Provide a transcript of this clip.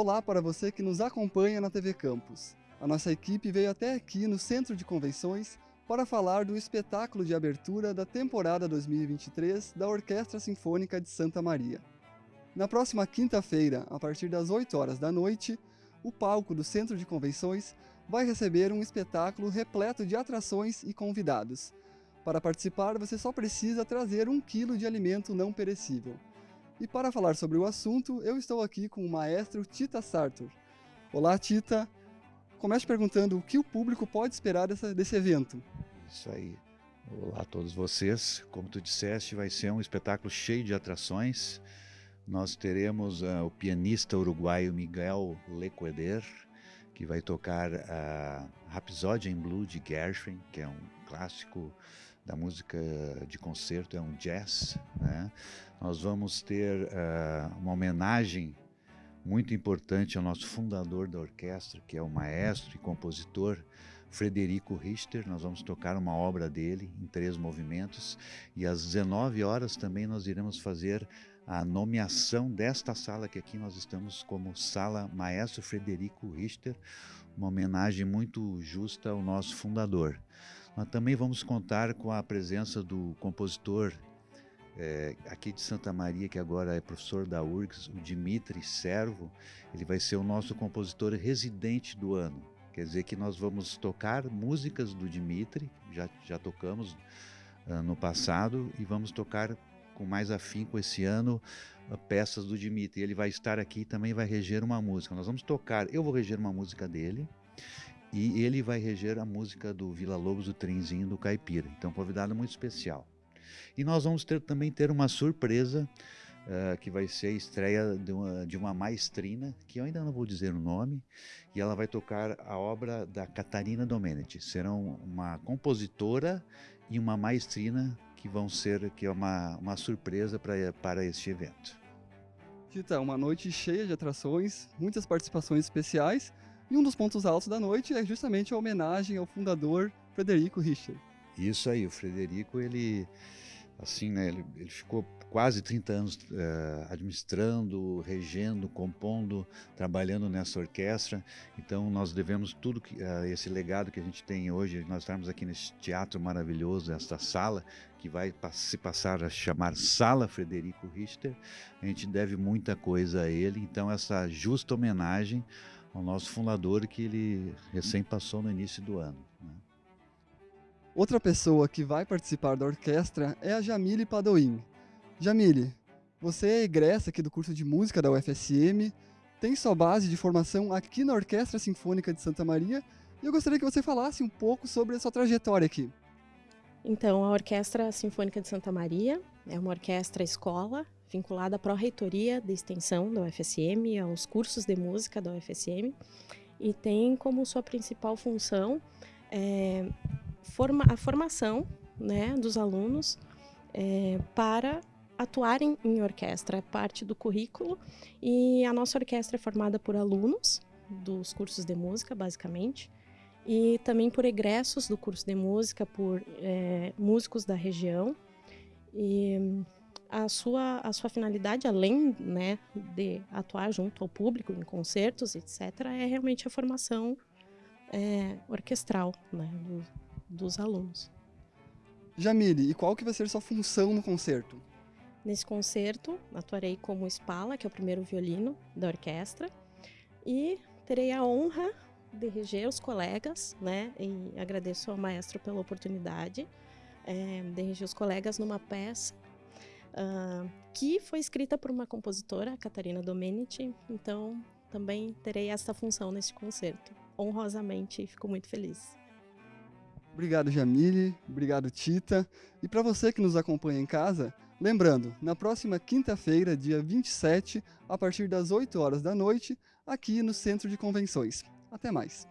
Olá para você que nos acompanha na TV Campus. A nossa equipe veio até aqui no Centro de Convenções para falar do espetáculo de abertura da temporada 2023 da Orquestra Sinfônica de Santa Maria. Na próxima quinta-feira, a partir das 8 horas da noite, o palco do Centro de Convenções vai receber um espetáculo repleto de atrações e convidados. Para participar, você só precisa trazer um quilo de alimento não perecível. E para falar sobre o assunto, eu estou aqui com o maestro Tita Sartor. Olá, Tita. Comece perguntando o que o público pode esperar dessa, desse evento. Isso aí. Olá a todos vocês. Como tu disseste, vai ser um espetáculo cheio de atrações. Nós teremos uh, o pianista uruguaio Miguel Lequeder, que vai tocar a Rhapsody in Blue de Gershwin, que é um clássico da música de concerto, é um jazz. Né? Nós vamos ter uh, uma homenagem muito importante ao nosso fundador da orquestra, que é o maestro e compositor Frederico Richter. Nós vamos tocar uma obra dele em três movimentos e às 19 horas também nós iremos fazer a nomeação desta sala que aqui nós estamos como Sala Maestro Frederico Richter, uma homenagem muito justa ao nosso fundador. Nós também vamos contar com a presença do compositor é, aqui de Santa Maria, que agora é professor da URGS, o Dimitri Servo. Ele vai ser o nosso compositor residente do ano. Quer dizer que nós vamos tocar músicas do Dimitri, já, já tocamos uh, no passado, e vamos tocar com mais afinco esse ano uh, peças do Dimitri. Ele vai estar aqui e também vai reger uma música. Nós vamos tocar, eu vou reger uma música dele, e ele vai reger a música do Vila Lobos, do Trenzinho do Caipira. Então, convidado muito especial. E nós vamos ter, também ter uma surpresa, uh, que vai ser a estreia de uma, de uma maestrina, que eu ainda não vou dizer o nome, e ela vai tocar a obra da Catarina Domenici. Serão uma compositora e uma maestrina que vão ser que é uma, uma surpresa pra, para este evento. Tita, uma noite cheia de atrações, muitas participações especiais, e um dos pontos altos da noite é justamente a homenagem ao fundador Frederico Richter. Isso aí, o Frederico, ele assim, né, ele, ele ficou quase 30 anos uh, administrando, regendo, compondo, trabalhando nessa orquestra. Então nós devemos tudo que, uh, esse legado que a gente tem hoje, nós estamos aqui nesse teatro maravilhoso, esta sala que vai se passar a chamar Sala Frederico Richter. A gente deve muita coisa a ele, então essa justa homenagem ao nosso fundador que ele recém passou no início do ano. Né? Outra pessoa que vai participar da orquestra é a Jamile Padoim. Jamile, você é egressa aqui do curso de música da UFSM, tem sua base de formação aqui na Orquestra Sinfônica de Santa Maria e eu gostaria que você falasse um pouco sobre a sua trajetória aqui. Então, a Orquestra Sinfônica de Santa Maria é uma orquestra escola vinculada à Pró-Reitoria de Extensão da UFSM, aos cursos de música da UFSM, e tem como sua principal função é, forma, a formação né, dos alunos é, para atuarem em orquestra, é parte do currículo, e a nossa orquestra é formada por alunos dos cursos de música, basicamente, e também por egressos do curso de música, por é, músicos da região, e a sua, a sua finalidade, além né, de atuar junto ao público em concertos, etc., é realmente a formação é, orquestral né, do, dos alunos. Jamile, e qual que vai ser sua função no concerto? Nesse concerto, atuarei como espala, que é o primeiro violino da orquestra, e terei a honra de reger os colegas, né? E agradeço ao maestro pela oportunidade é, de reger os colegas numa peça uh, que foi escrita por uma compositora, Catarina Domenici. Então, também terei essa função nesse concerto. Honrosamente, fico muito feliz. Obrigado, Jamile. Obrigado, Tita. E para você que nos acompanha em casa, lembrando, na próxima quinta-feira, dia 27, a partir das 8 horas da noite, aqui no Centro de Convenções. Até mais.